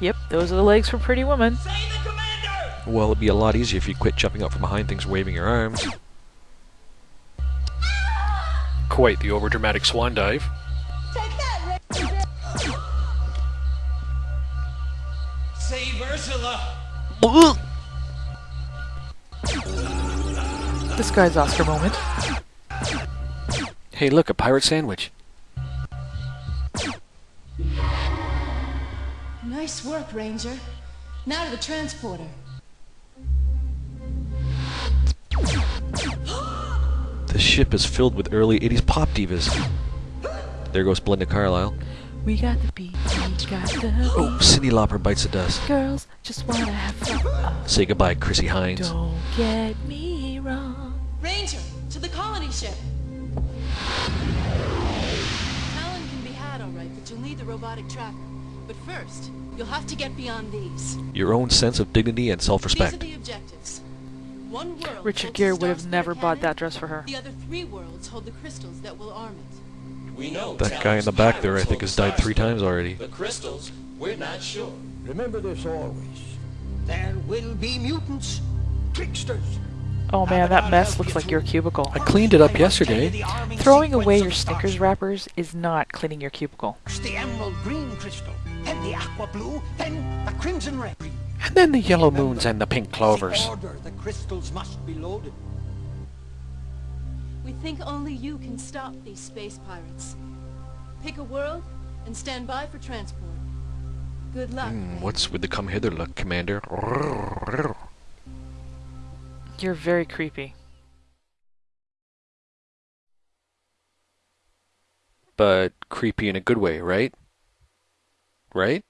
Yep, those are the legs for Pretty Woman. Say the commander! Well, it'd be a lot easier if you quit jumping up from behind things waving your arms. Quite the overdramatic swan dive. That, Save Ursula! This guy's Oscar moment. Hey, look, a pirate sandwich. Nice work, Ranger. Now to the transporter. The ship is filled with early 80s pop divas. There goes Belinda Carlisle. We got the beat, we got the Oh, Cyndi Lauper bites the dust. girls just wanna have fun. Say goodbye, Chrissie Hynde. Don't get me wrong. Ranger, to the colony ship. Talon can be had, all right, but you'll need the robotic tracker. But first, you'll have to get beyond these. Your own sense of dignity and self-respect. These are self-respect. the objectives. One world Richard holds Gere would have never Spare bought cannon. that dress for her. The other three worlds hold the crystals that will arm it. We know That guy in the back there, I think, has died three times already. The crystals, we're not sure. Remember this always. There will be mutants, tricksters. Oh man, that mess looks like your cubicle. I cleaned it up yesterday. Throwing away your Snickers wrappers is not cleaning your cubicle. The emerald green crystal, then the aqua blue, then the crimson red. And then the yellow moons and the pink clovers. The crystals must be loaded. We think only you can stop these space pirates. Pick a world and stand by for transport. Good luck. Hmm, Ranger. what's with the come hither look, Commander? You're very creepy. But creepy in a good way, right? Right?